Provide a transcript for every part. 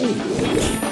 Hallelujah.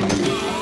Bye.